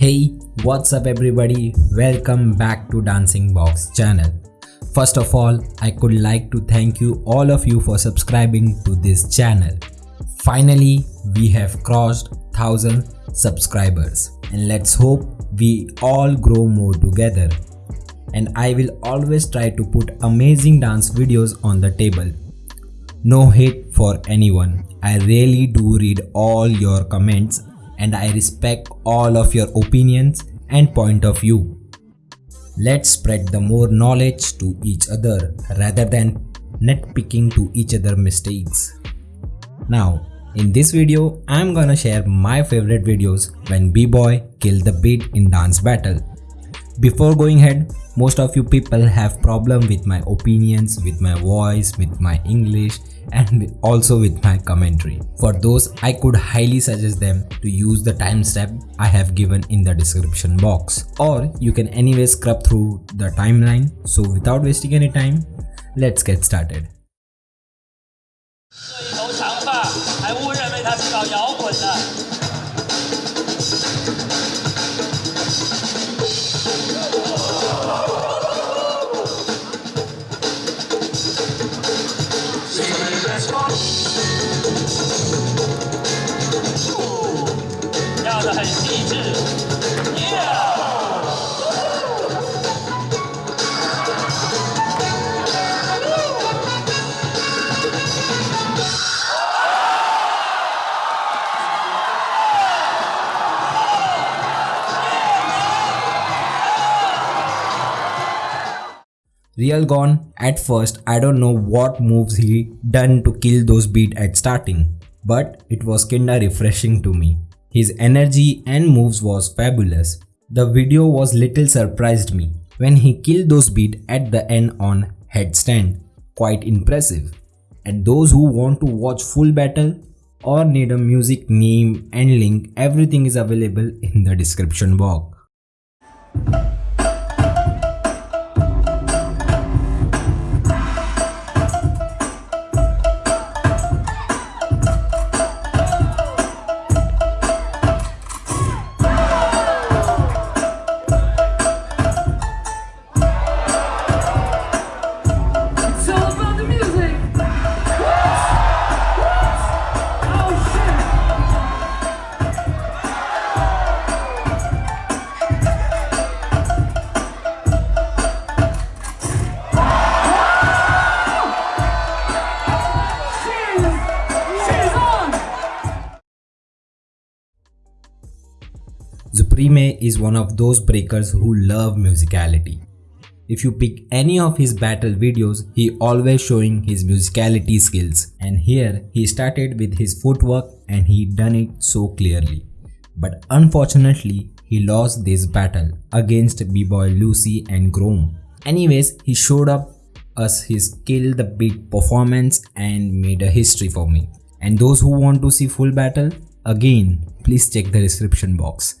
Hey, what's up everybody? Welcome back to Dancing Box channel. First of all, I could like to thank you all of you for subscribing to this channel. Finally, we have crossed 1000 subscribers and let's hope we all grow more together. And I will always try to put amazing dance videos on the table. No hate for anyone. I really do read all your comments and I respect all of your opinions and point of view. Let's spread the more knowledge to each other rather than nitpicking to each other mistakes. Now, in this video, I'm gonna share my favorite videos when b-boy killed the beat in dance battle. Before going ahead, most of you people have problem with my opinions, with my voice, with my English and also with my commentary. For those, I could highly suggest them to use the timestamp I have given in the description box. Or you can anyway scrub through the timeline. So without wasting any time, let's get started. 这一头长发，还误认为他是搞摇滚的。 Real gone at first I don't know what moves he done to kill those beat at starting but it was kinda refreshing to me. His energy and moves was fabulous. The video was little surprised me when he killed those beat at the end on headstand, quite impressive. And those who want to watch full battle or need a music name and link everything is available in the description box. Supreme is one of those breakers who love musicality. If you pick any of his battle videos, he always showing his musicality skills and here he started with his footwork and he done it so clearly. But unfortunately, he lost this battle against B-Boy Lucy and Grom. Anyways, he showed up us his kill the beat performance and made a history for me. And those who want to see full battle, again, please check the description box.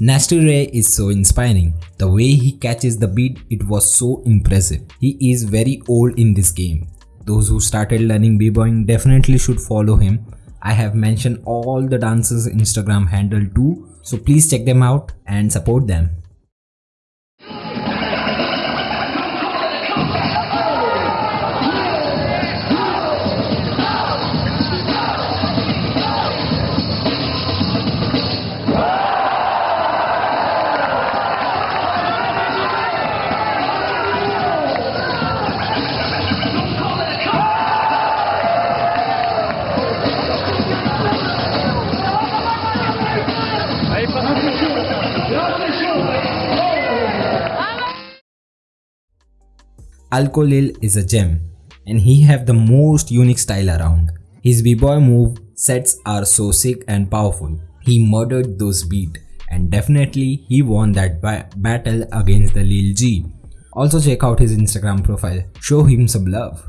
Nasty Ray is so inspiring. The way he catches the beat, it was so impressive. He is very old in this game. Those who started learning b-boying definitely should follow him. I have mentioned all the dancers Instagram handle too, so please check them out and support them. Alkolil is a gem and he have the most unique style around. His b-boy move sets are so sick and powerful. He murdered those beat and definitely he won that ba battle against the Lil G. Also check out his Instagram profile. Show him some love.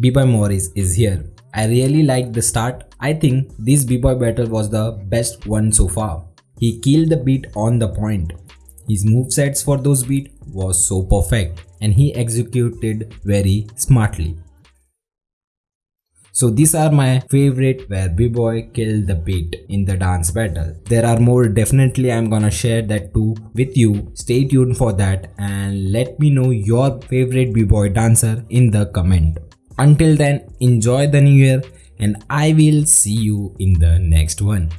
B-Boy Morris is here. I really like the start. I think this B-Boy battle was the best one so far. He killed the beat on the point. His movesets for those beat was so perfect and he executed very smartly. So these are my favorite where B-Boy killed the beat in the dance battle. There are more definitely I'm gonna share that too with you. Stay tuned for that and let me know your favorite B-Boy dancer in the comment. Until then, enjoy the new year and I will see you in the next one.